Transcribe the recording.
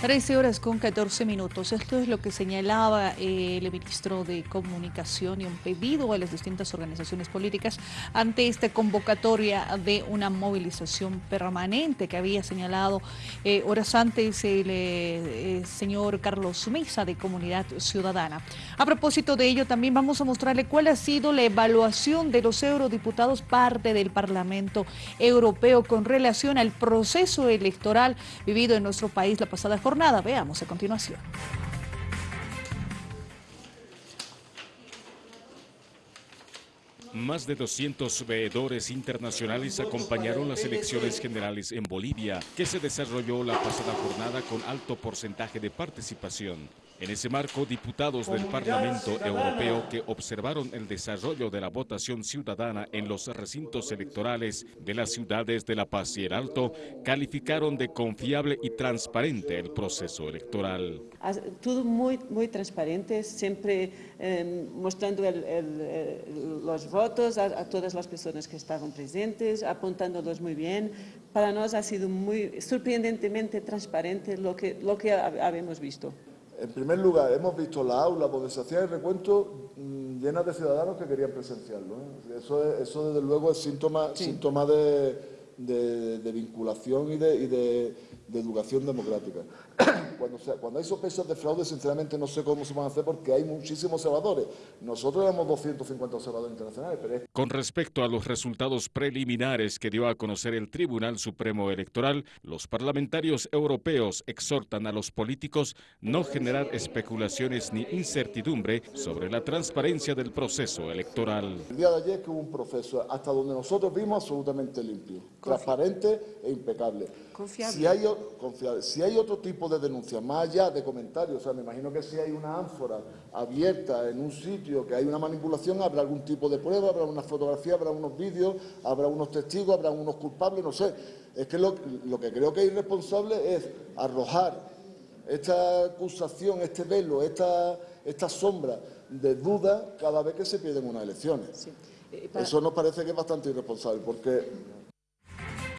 13 horas con 14 minutos. Esto es lo que señalaba eh, el ministro de Comunicación y un pedido a las distintas organizaciones políticas ante esta convocatoria de una movilización permanente que había señalado eh, horas antes el eh, señor Carlos Mesa de Comunidad Ciudadana. A propósito de ello, también vamos a mostrarle cuál ha sido la evaluación de los eurodiputados parte del Parlamento Europeo con relación al proceso electoral vivido en nuestro país la pasada jornada nada, Veamos a continuación. Más de 200 veedores internacionales acompañaron las elecciones generales en Bolivia, que se desarrolló la pasada jornada con alto porcentaje de participación. En ese marco, diputados del Parlamento Europeo que observaron el desarrollo de la votación ciudadana en los recintos electorales de las ciudades de La Paz y el Alto calificaron de confiable y transparente el proceso electoral. Todo muy, muy transparente, siempre em, mostrando los votos a, todas las personas que estaban presentes, apuntándolos muy bien. Para nosotros ha sido muy sorprendentemente transparente lo que, lo que habíamos visto. En primer lugar, hemos visto la aula donde se hacía el recuento mm, llena de ciudadanos que querían presenciarlo. ¿eh? Eso, eso, desde luego, es síntoma, síntoma de, de, vinculación y de, educación democrática. Cuando, cuando, hay sospechas de fraude, sinceramente no sé cómo se van a hacer porque hay muchísimos observadores. Nosotros éramos 250 observadores internacionales. Pero Con respecto a los resultados preliminares que dio a conocer el Tribunal Supremo Electoral, los parlamentarios europeos exhortan a los políticos no generar especulaciones ni incertidumbre sobre la transparencia del proceso electoral. El día de ayer que hubo un proceso hasta donde nosotros vimos absolutamente limpio transparente e impecable. Confiable. Si hay, confiable. Si hay otro tipo de denuncia, más allá de comentarios, o sea, me imagino que si hay una ánfora abierta en un sitio que hay una manipulación, habrá algún tipo de prueba, habrá una fotografía, habrá unos vídeos, habrá unos testigos, habrá unos culpables, no sé. Es que lo, lo que creo que es irresponsable es arrojar esta acusación, este velo, esta, esta sombra de duda cada vez que se pierden unas elecciones. Eso nos parece que es bastante irresponsable, porque